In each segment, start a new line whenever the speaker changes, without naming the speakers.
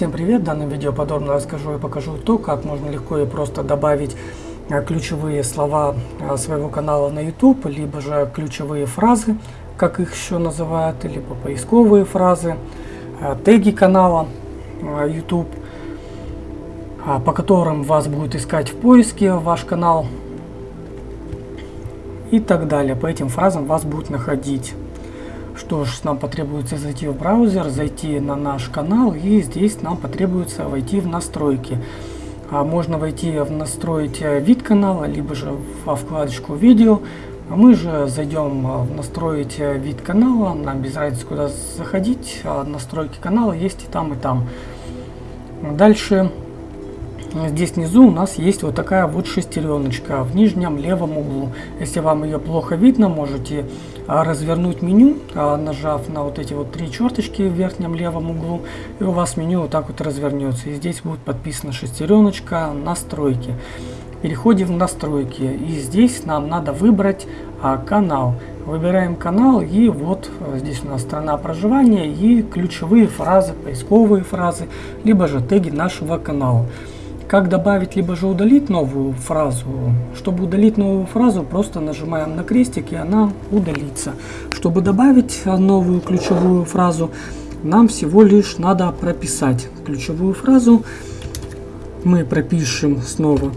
Всем привет! В данном видео подробно расскажу и покажу то, как можно легко и просто добавить э, ключевые слова э, своего канала на YouTube, либо же ключевые фразы, как их еще называют, либо поисковые фразы, э, теги канала YouTube, по которым вас будет искать в поиске ваш канал и так далее. По этим фразам вас будут находить. Что ж, нам потребуется зайти в браузер, зайти на наш канал и здесь нам потребуется войти в настройки. А можно войти в настроить вид канала, либо же во вкладочку видео. А мы же зайдем в настроить вид канала, нам без разницы куда заходить, а настройки канала есть и там и там. Дальше Здесь внизу у нас есть вот такая вот шестереночка в нижнем левом углу. Если вам ее плохо видно, можете а, развернуть меню, а, нажав на вот эти вот три черточки в верхнем левом углу, и у вас меню вот так вот развернется. И здесь будет подписана шестереночка «Настройки». Переходим в настройки, и здесь нам надо выбрать а, канал. Выбираем канал, и вот здесь у нас страна проживания и ключевые фразы, поисковые фразы, либо же теги нашего канала. Как добавить либо же удалить новую фразу? Чтобы удалить новую фразу, просто нажимаем на крестик и она удалится. Чтобы добавить новую ключевую фразу, нам всего лишь надо прописать ключевую фразу. Мы пропишем снова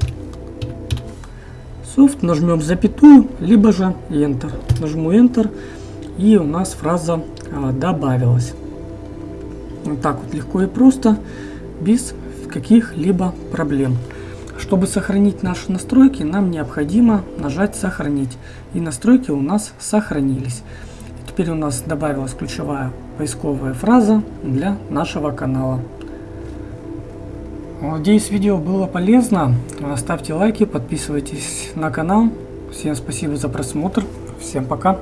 soft, нажмем запятую, либо же Enter. Нажму Enter и у нас фраза а, добавилась. Вот так вот легко и просто, без каких-либо проблем. Чтобы сохранить наши настройки, нам необходимо нажать «Сохранить». И настройки у нас сохранились. Теперь у нас добавилась ключевая поисковая фраза для нашего канала. Надеюсь, видео было полезно. Ставьте лайки, подписывайтесь на канал. Всем спасибо за просмотр. Всем пока.